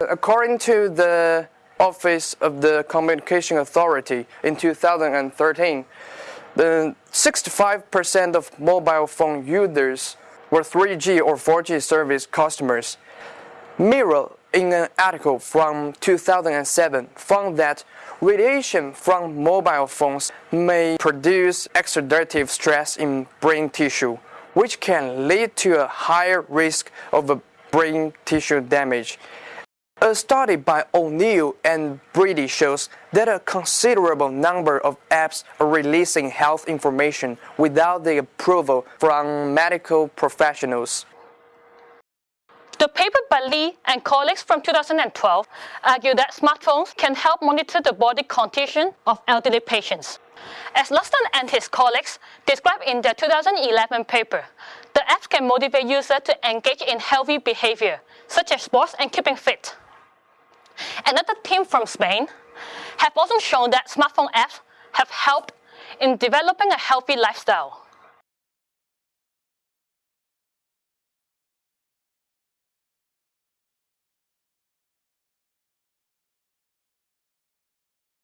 According to the Office of the Communication Authority in 2013, the 65% of mobile phone users were 3G or 4G service customers. Mirror, in an article from 2007, found that radiation from mobile phones may produce oxidative stress in brain tissue, which can lead to a higher risk of brain tissue damage. Uh, a study by O'Neill and Brady shows that a considerable number of apps are releasing health information without the approval from medical professionals. The paper by Lee and colleagues from 2012 argue that smartphones can help monitor the body condition of elderly patients. As Luston and his colleagues described in their 2011 paper, the apps can motivate users to engage in healthy behavior, such as sports and keeping fit. Another team from Spain have also shown that smartphone apps have helped in developing a healthy lifestyle.